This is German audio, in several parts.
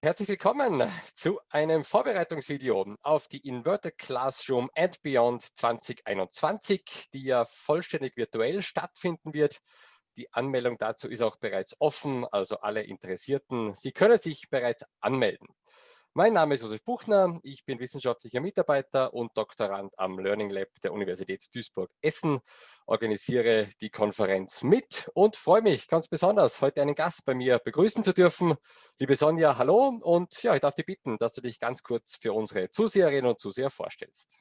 Herzlich willkommen zu einem Vorbereitungsvideo auf die Inverted Classroom and Beyond 2021, die ja vollständig virtuell stattfinden wird. Die Anmeldung dazu ist auch bereits offen, also alle Interessierten, Sie können sich bereits anmelden. Mein Name ist Josef Buchner, ich bin wissenschaftlicher Mitarbeiter und Doktorand am Learning Lab der Universität Duisburg-Essen, organisiere die Konferenz mit und freue mich ganz besonders, heute einen Gast bei mir begrüßen zu dürfen. Liebe Sonja, hallo und ja, ich darf dich bitten, dass du dich ganz kurz für unsere Zuseherinnen und Zuseher vorstellst.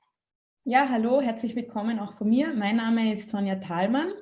Ja, hallo, herzlich willkommen auch von mir. Mein Name ist Sonja Thalmann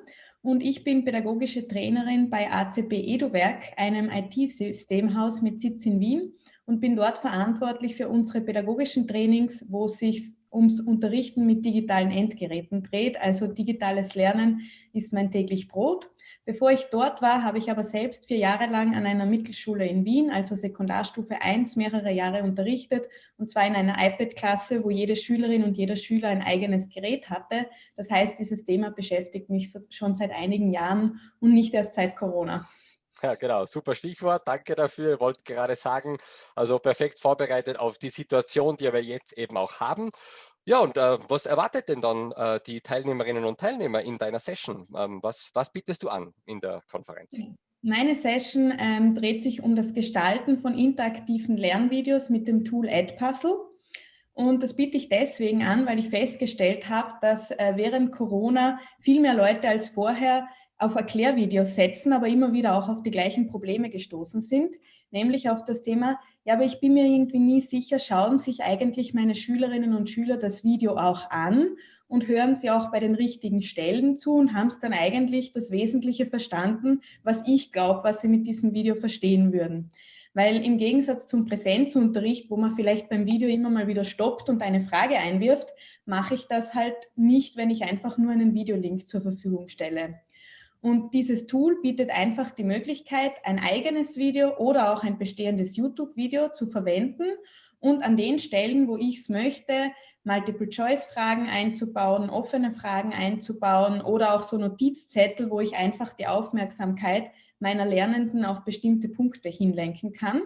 und ich bin pädagogische Trainerin bei ACP EduWerk, einem IT-Systemhaus mit Sitz in Wien und bin dort verantwortlich für unsere pädagogischen Trainings, wo es sich ums Unterrichten mit digitalen Endgeräten dreht. Also digitales Lernen ist mein täglich Brot. Bevor ich dort war, habe ich aber selbst vier Jahre lang an einer Mittelschule in Wien, also Sekundarstufe 1, mehrere Jahre unterrichtet und zwar in einer iPad-Klasse, wo jede Schülerin und jeder Schüler ein eigenes Gerät hatte. Das heißt, dieses Thema beschäftigt mich schon seit einigen Jahren und nicht erst seit Corona. Ja, genau, super Stichwort. Danke dafür. Ich wollte gerade sagen, also perfekt vorbereitet auf die Situation, die wir jetzt eben auch haben. Ja, und äh, was erwartet denn dann äh, die Teilnehmerinnen und Teilnehmer in deiner Session? Ähm, was, was bietest du an in der Konferenz? Meine Session ähm, dreht sich um das Gestalten von interaktiven Lernvideos mit dem Tool Edpuzzle. Und das biete ich deswegen an, weil ich festgestellt habe, dass äh, während Corona viel mehr Leute als vorher auf Erklärvideos setzen, aber immer wieder auch auf die gleichen Probleme gestoßen sind, nämlich auf das Thema, ja, aber ich bin mir irgendwie nie sicher, schauen sich eigentlich meine Schülerinnen und Schüler das Video auch an und hören sie auch bei den richtigen Stellen zu und haben es dann eigentlich das Wesentliche verstanden, was ich glaube, was sie mit diesem Video verstehen würden. Weil im Gegensatz zum Präsenzunterricht, wo man vielleicht beim Video immer mal wieder stoppt und eine Frage einwirft, mache ich das halt nicht, wenn ich einfach nur einen Videolink zur Verfügung stelle. Und dieses Tool bietet einfach die Möglichkeit, ein eigenes Video oder auch ein bestehendes YouTube-Video zu verwenden und an den Stellen, wo ich es möchte, Multiple-Choice-Fragen einzubauen, offene Fragen einzubauen oder auch so Notizzettel, wo ich einfach die Aufmerksamkeit meiner Lernenden auf bestimmte Punkte hinlenken kann.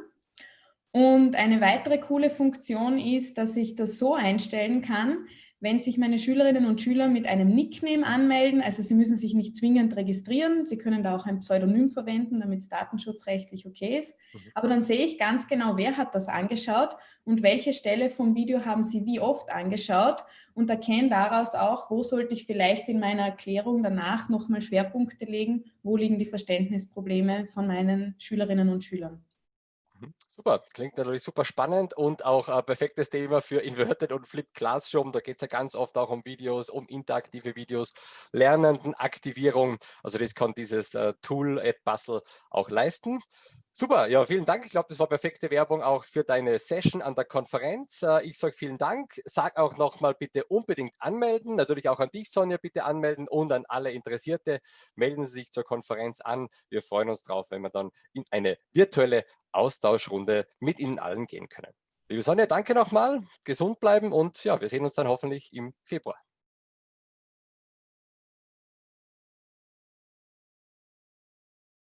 Und eine weitere coole Funktion ist, dass ich das so einstellen kann, wenn sich meine Schülerinnen und Schüler mit einem Nickname anmelden, also sie müssen sich nicht zwingend registrieren, sie können da auch ein Pseudonym verwenden, damit es datenschutzrechtlich okay ist. Mhm. Aber dann sehe ich ganz genau, wer hat das angeschaut und welche Stelle vom Video haben sie wie oft angeschaut und erkenne daraus auch, wo sollte ich vielleicht in meiner Erklärung danach nochmal Schwerpunkte legen, wo liegen die Verständnisprobleme von meinen Schülerinnen und Schülern. Mhm. Super, klingt natürlich super spannend und auch ein perfektes Thema für Inverted und Flip Classroom. Da geht es ja ganz oft auch um Videos, um interaktive Videos, Lernendenaktivierung. Also das kann dieses äh, Tool Edpuzzle auch leisten. Super, ja, vielen Dank. Ich glaube, das war perfekte Werbung auch für deine Session an der Konferenz. Äh, ich sage vielen Dank. Sag auch nochmal bitte unbedingt anmelden. Natürlich auch an dich, Sonja, bitte anmelden und an alle Interessierte. Melden Sie sich zur Konferenz an. Wir freuen uns drauf, wenn wir dann in eine virtuelle Austauschrunde mit Ihnen allen gehen können. Liebe Sonja, danke nochmal. Gesund bleiben und ja, wir sehen uns dann hoffentlich im Februar.